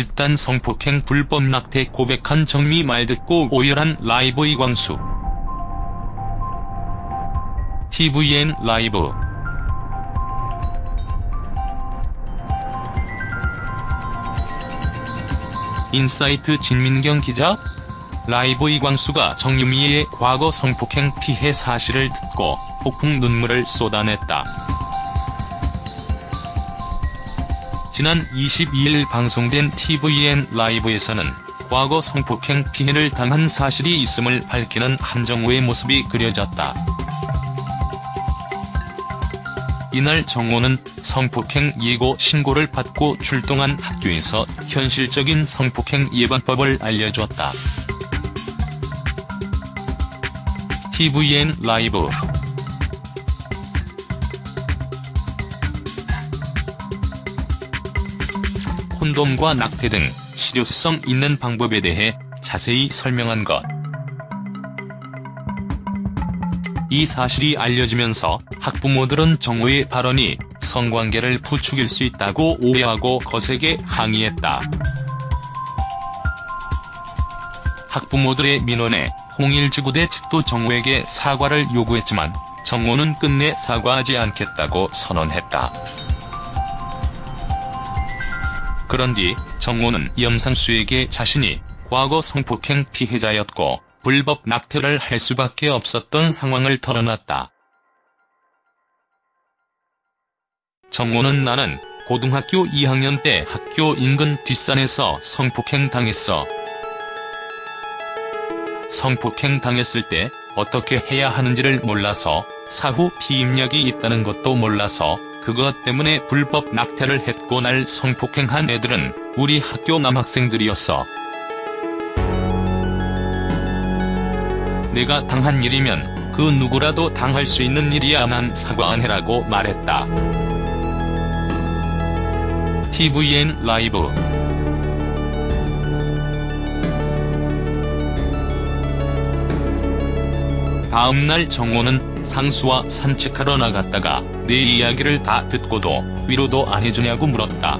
집단 성폭행 불법 낙태 고백한 정유미 말 듣고 오열한 라이브 이광수. tvN 라이브 인사이트 진민경 기자 라이브 이광수가 정유미의 과거 성폭행 피해 사실을 듣고 폭풍 눈물을 쏟아냈다. 지난 22일 방송된 tvN 라이브에서는 과거 성폭행 피해를 당한 사실이 있음을 밝히는 한정우의 모습이 그려졌다. 이날 정호는 성폭행 예고 신고를 받고 출동한 학교에서 현실적인 성폭행 예방법을 알려줬다. tvN 라이브 콘돔과 낙태 등 실효성 있는 방법에 대해 자세히 설명한 것. 이 사실이 알려지면서 학부모들은 정호의 발언이 성관계를 부추길 수 있다고 오해하고 거세게 항의했다. 학부모들의 민원에 홍일지구대 측도 정호에게 사과를 요구했지만 정호는 끝내 사과하지 않겠다고 선언했다. 그런 뒤 정호는 염상수에게 자신이 과거 성폭행 피해자였고 불법 낙태를 할 수밖에 없었던 상황을 털어놨다. 정호는 나는 고등학교 2학년 때 학교 인근 뒷산에서 성폭행 당했어. 성폭행 당했을 때 어떻게 해야 하는지를 몰라서 사후 피임약이 있다는 것도 몰라서 그것 때문에 불법 낙태를 했고 날 성폭행한 애들은 우리 학교 남학생들이었어. 내가 당한 일이면 그 누구라도 당할 수 있는 일이야 난 사과 안 해라고 말했다. tvN 라이브 다음날 정호는 상수와 산책하러 나갔다가 내 이야기를 다 듣고도 위로도 안 해주냐고 물었다.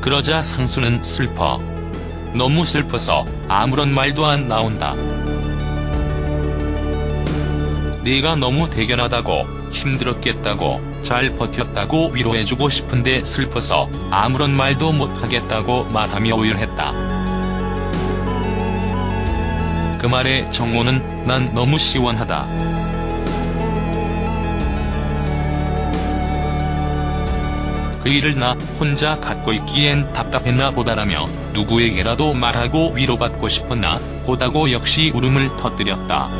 그러자 상수는 슬퍼. 너무 슬퍼서 아무런 말도 안 나온다. 네가 너무 대견하다고 힘들었겠다고 잘 버텼다고 위로해주고 싶은데 슬퍼서 아무런 말도 못하겠다고 말하며 오열했다. 그 말에 정호는 난 너무 시원하다. 그 일을 나 혼자 갖고 있기엔 답답했나 보다라며 누구에게라도 말하고 위로받고 싶었나 보다고 역시 울음을 터뜨렸다.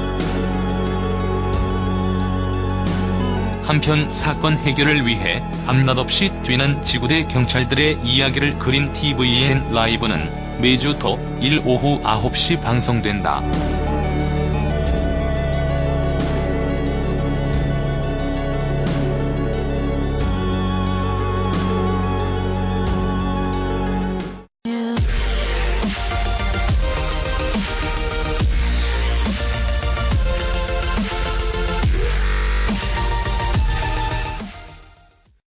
한편 사건 해결을 위해 밤낮없이 뛰는 지구대 경찰들의 이야기를 그린 tvN 라이브는 매주 토 일 오후 9시 방송된다.